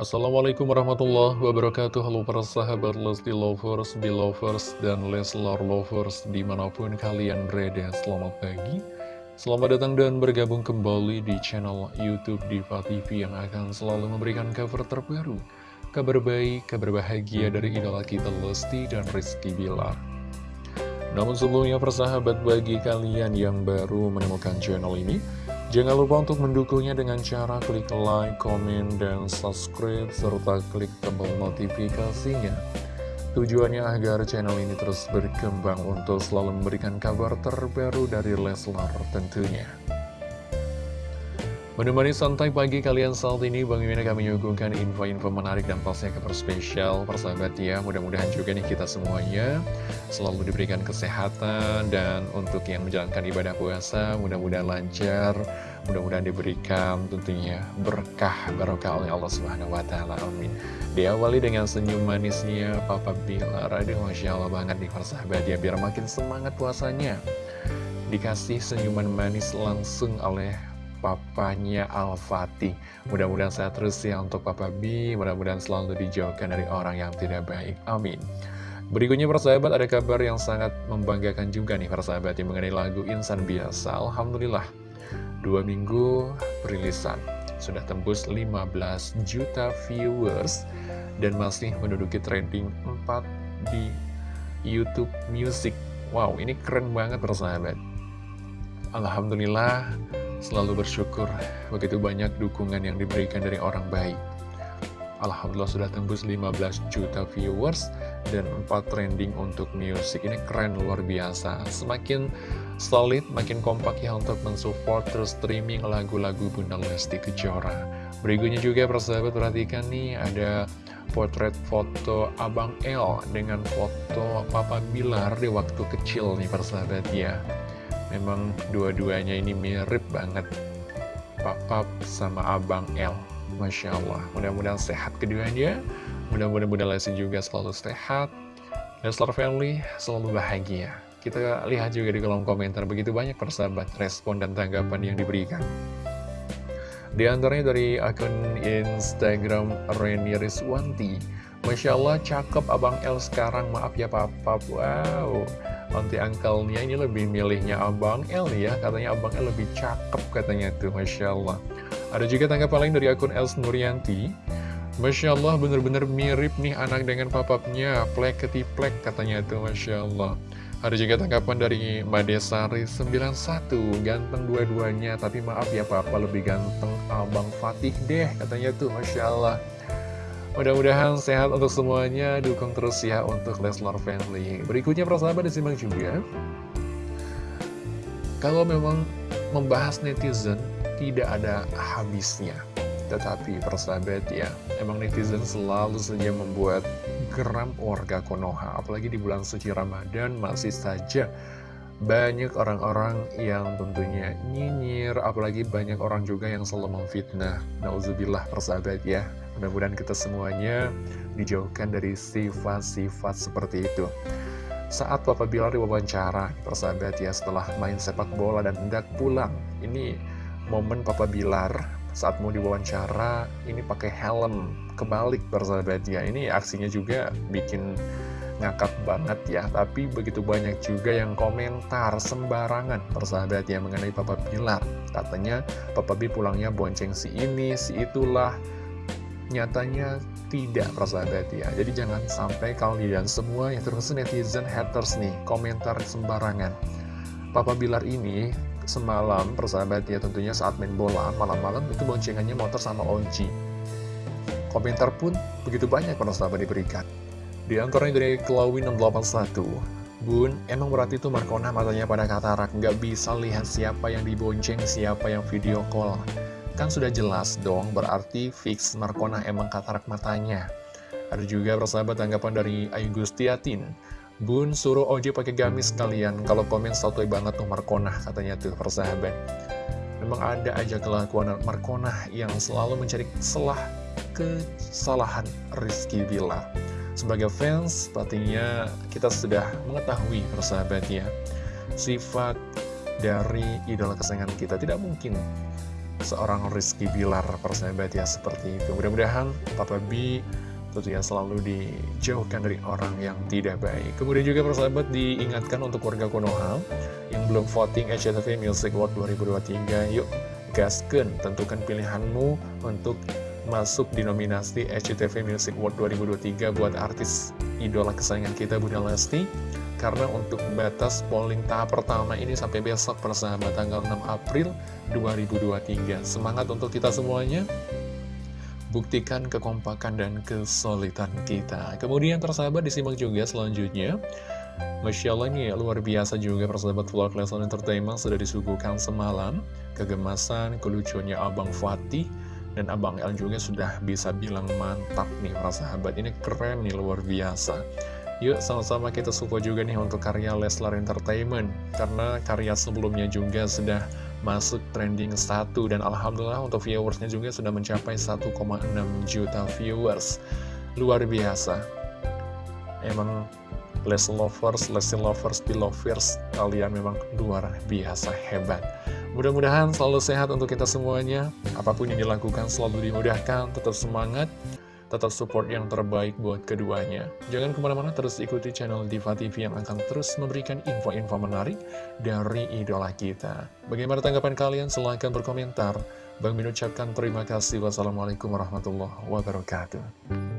Assalamualaikum warahmatullahi wabarakatuh. Halo para sahabat Lesti Lovers, Belovers, dan Leslar Lovers di mana pun kalian berada. Selamat pagi. Selamat datang dan bergabung kembali di channel Youtube Diva TV Yang akan selalu memberikan cover terbaru Kabar baik, kabar bahagia dari idola kita Lesti dan Rizky Bilar. Namun sebelumnya persahabat bagi kalian yang baru menemukan channel ini Jangan lupa untuk mendukungnya dengan cara klik like, komen, dan subscribe, serta klik tombol notifikasinya. Tujuannya agar channel ini terus berkembang untuk selalu memberikan kabar terbaru dari Leslar tentunya. Menemani santai pagi kalian saat ini, Bang Mimin akan menyuguhkan info-info menarik dan pastinya kabar spesial persahabat ya. Mudah-mudahan juga nih kita semuanya selalu diberikan kesehatan dan untuk yang menjalankan ibadah puasa, mudah-mudahan lancar, mudah-mudahan diberikan tentunya berkah barokah oleh Allah Subhanahu wa taala. Amin. Diawali dengan senyum manisnya Papa Bilar. Aduh, Masya Allah banget nih persahabat ya, biar makin semangat puasanya. Dikasih senyuman manis langsung oleh papanya Al-Fatih. Mudah-mudahan sehat terus ya untuk Papa B, mudah-mudahan selalu dijauhkan dari orang yang tidak baik. Amin. Berikutnya persahabat ada kabar yang sangat membanggakan juga nih persahabat yang mengenai lagu Insan Biasa. Alhamdulillah, dua minggu perilisan sudah tembus 15 juta viewers dan masih menduduki trending 4 di YouTube Music. Wow, ini keren banget persahabat. Alhamdulillah selalu bersyukur begitu banyak dukungan yang diberikan dari orang baik. Alhamdulillah sudah tembus 15 juta viewers dan 4 trending untuk musik. Ini keren luar biasa. Semakin solid, makin kompak ya untuk mensupport terus streaming lagu-lagu Bunda Lesti Kejora. Berikutnya juga persahabat perhatikan nih ada potret foto Abang L dengan foto Papa Bilar di waktu kecil nih persahabat ya. Memang dua-duanya ini mirip banget. Papa sama Abang L Masya Allah. Mudah-mudahan sehat keduanya. Mudah-mudahan Bunda Lesti juga selalu sehat. Leslar Family selalu bahagia Kita lihat juga di kolom komentar Begitu banyak persahabat respon dan tanggapan yang diberikan. Di antaranya dari akun Instagram Reni Rizwanti Masya Allah cakep Abang L sekarang Maaf ya Papa Wow Nanti angkelnya ini lebih milihnya Abang L ya Katanya Abang L lebih cakep katanya tuh Masya Allah. Ada juga tanggapan lain dari akun Els Nuryanti Masya Allah bener-bener mirip nih anak dengan papapnya Plek ketiplek katanya tuh Masya Allah Ada juga tanggapan dari Madesari 91 Ganteng dua-duanya Tapi maaf ya papa lebih ganteng Abang Fatih deh katanya tuh Masya Allah Mudah-mudahan sehat untuk semuanya, dukung terus ya untuk Leslar Family. Berikutnya persahabat disimak juga. Kalau memang membahas netizen, tidak ada habisnya. Tetapi persahabat ya, emang netizen selalu saja membuat geram warga Konoha. Apalagi di bulan suci Ramadan masih saja banyak orang-orang yang tentunya nyinyir, apalagi banyak orang juga yang selalu memfitnah. Nauzubillah persahabat ya. Mudah-mudahan kita semuanya dijauhkan dari sifat-sifat seperti itu. Saat Papa Bilar diwawancara, persahabat ya, setelah main sepak bola dan hendak pulang. Ini momen Papa Bilar saat mau diwawancara, ini pakai helm kebalik persahabat ya. Ini aksinya juga bikin ngakak banget ya. Tapi begitu banyak juga yang komentar sembarangan persahabat ya mengenai Papa Bilar. Katanya Papa B pulangnya bonceng si ini, si itulah. Nyatanya tidak persahabat ya. Jadi jangan sampai kalian semua yang terus netizen haters nih komentar sembarangan. Papa Bilar ini semalam persahabat ya tentunya saat main bola malam-malam itu boncengannya motor sama Onci komentar pun begitu banyak persahabat diberikan di antaranya dari Clawin 681 Bun, emang berarti itu Markona matanya pada katarak Nggak bisa lihat siapa yang dibonceng, siapa yang video call Kan sudah jelas dong, berarti fix Markona emang katarak matanya. Ada juga persahabat tanggapan dari Ayu Gustiatin. Bun suruh Oji pakai gamis kalian, kalau komen satu banget tuh Markona katanya tuh persahabat. Memang ada aja kelakuan Markona yang selalu mencari celah kesalahan Rizky Bila. Sebagai fans, pastinya kita sudah mengetahui persahabatnya sifat dari idola kesayangan kita tidak mungkin seorang Rizky Bilar persahabat ya seperti itu mudah-mudahan Papa B tentunya selalu dijauhkan dari orang yang tidak baik. Kemudian juga persahabat diingatkan untuk warga Konoha yang belum voting SCTV Music Award 2023 yuk gasken tentukan pilihanmu untuk masuk di nominasi SCTV Music Award 2023 buat artis idola kesayangan kita Bunda Lesti. Karena untuk batas polling tahap pertama ini sampai besok persahabat tanggal 6 April 2023 semangat untuk kita semuanya buktikan kekompakan dan kesulitan kita. Kemudian persahabat disimak juga selanjutnya. Masya Allah luar biasa juga persahabat vlog Lesson Entertainment sudah disuguhkan semalam. Kegemasan, kelucunya Abang Fatih dan Abang El juga sudah bisa bilang mantap nih persahabat. Ini keren nih luar biasa. Yuk sama-sama kita support juga nih untuk karya Leslar Entertainment Karena karya sebelumnya juga sudah masuk trending 1 Dan Alhamdulillah untuk viewersnya juga sudah mencapai 1,6 juta viewers. Luar biasa. Emang Les Lovers, Lesti Lovers, Belovers Kalian memang luar biasa hebat. Mudah-mudahan selalu sehat untuk kita semuanya. Apa pun yang dilakukan selalu dimudahkan Tetap semangat tetap support yang terbaik buat keduanya. Jangan ke mana-mana terus ikuti channel Diva TV yang akan terus memberikan info-info menarik dari idola kita. Bagaimana tanggapan kalian? Silahkan berkomentar. Bang Min ucapkan terima kasih. Wassalamualaikum warahmatullahi wabarakatuh.